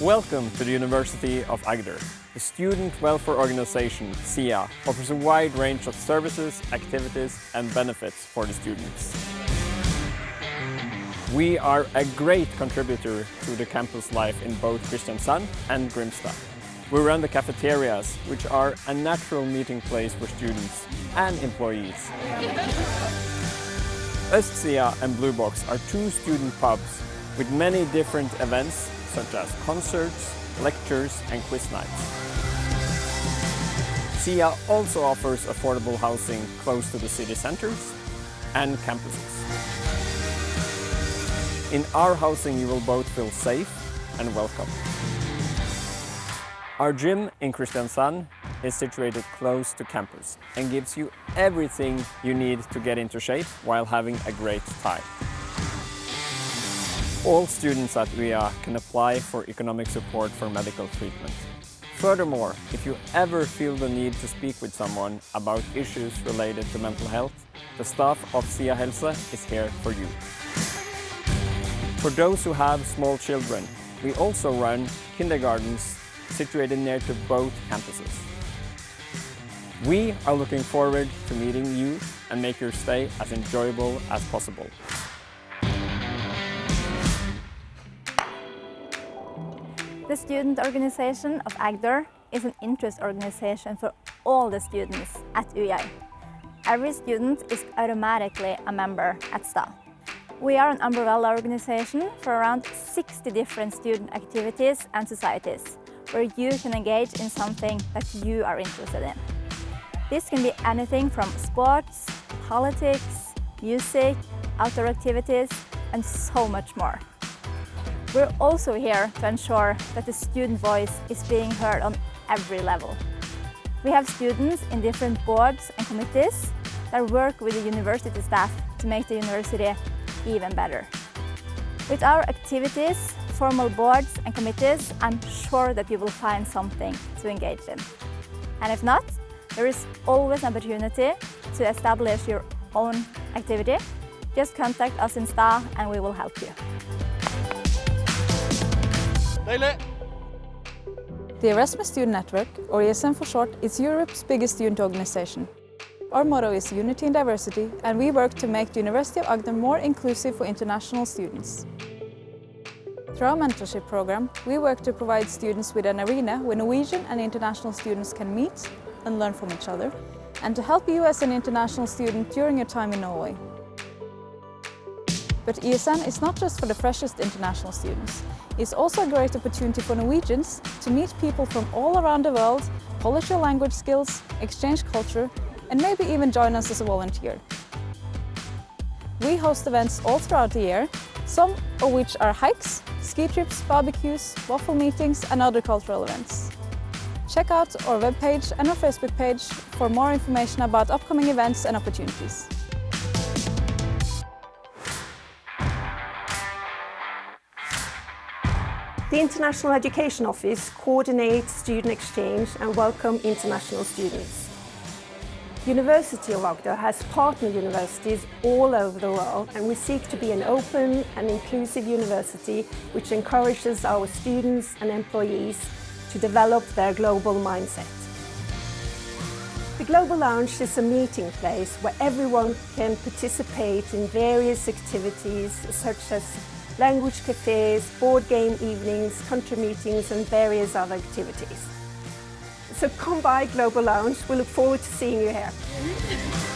Welcome to the University of Agder. The Student Welfare Organization, SIA, offers a wide range of services, activities and benefits for the students. We are a great contributor to the campus life in both Kristiansand and Grimstad. We run the cafeterias, which are a natural meeting place for students and employees. Østsia and Blue Box are two student pubs with many different events such as concerts, lectures and quiz nights. SIA also offers affordable housing close to the city centers and campuses. In our housing you will both feel safe and welcome. Our gym in Kristiansand is situated close to campus and gives you everything you need to get into shape while having a great time. All students at UiA can apply for economic support for medical treatment. Furthermore, if you ever feel the need to speak with someone about issues related to mental health, the staff of SIA Helse is here for you. For those who have small children, we also run kindergartens situated near to both campuses. We are looking forward to meeting you and make your stay as enjoyable as possible. The student organization of Agder is an interest organization for all the students at UiA. Every student is automatically a member at STA. We are an umbrella organization for around 60 different student activities and societies, where you can engage in something that you are interested in. This can be anything from sports, politics, music, outdoor activities, and so much more. We're also here to ensure that the student voice is being heard on every level. We have students in different boards and committees that work with the university staff to make the university even better. With our activities, formal boards and committees, I'm sure that you will find something to engage in. And if not, there is always an opportunity to establish your own activity. Just contact us in STA and we will help you. The Erasmus Student Network, or ESN for short, is Europe's biggest student organization. Our motto is Unity in Diversity, and we work to make the University of Agder more inclusive for international students. Through our mentorship program, we work to provide students with an arena where Norwegian and international students can meet and learn from each other, and to help you as an international student during your time in Norway. But ESN is not just for the freshest international students. It's also a great opportunity for Norwegians to meet people from all around the world, polish your language skills, exchange culture, and maybe even join us as a volunteer. We host events all throughout the year, some of which are hikes, ski trips, barbecues, waffle meetings and other cultural events. Check out our webpage and our Facebook page for more information about upcoming events and opportunities. The International Education Office coordinates student exchange and welcome international students. University of Agder has partner universities all over the world and we seek to be an open and inclusive university which encourages our students and employees to develop their global mindset. The Global Lounge is a meeting place where everyone can participate in various activities such as language cafes, board game evenings, country meetings and various other activities. So come by Global Lounge, we look forward to seeing you here.